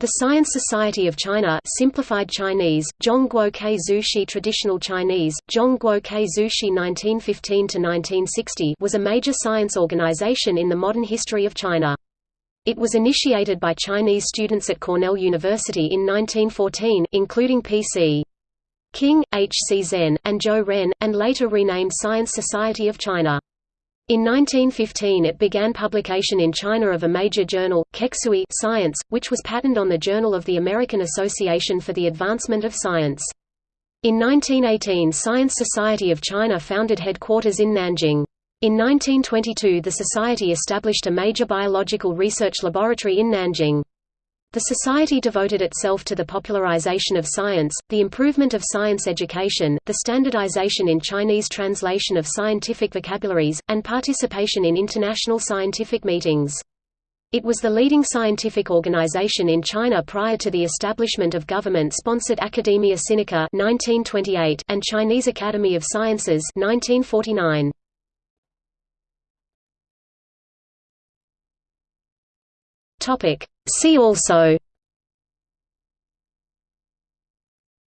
The Science Society of China simplified Chinese, Zhongguo Ke Traditional Chinese, Zhongguo Ke Zushi 1915–1960 was a major science organization in the modern history of China. It was initiated by Chinese students at Cornell University in 1914, including P.C. King, H. C. Zhen, and Zhou Ren, and later renamed Science Society of China. In 1915 it began publication in China of a major journal, Kexue Science, which was patterned on the Journal of the American Association for the Advancement of Science. In 1918 Science Society of China founded headquarters in Nanjing. In 1922 the society established a major biological research laboratory in Nanjing. The society devoted itself to the popularization of science, the improvement of science education, the standardization in Chinese translation of scientific vocabularies, and participation in international scientific meetings. It was the leading scientific organization in China prior to the establishment of government-sponsored Academia Sinica 1928 and Chinese Academy of Sciences 1949. Topic See also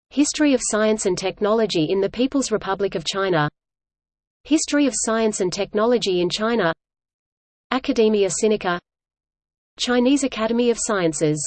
History of science and technology in the People's Republic of China History of science and technology in China Academia Sinica Chinese Academy of Sciences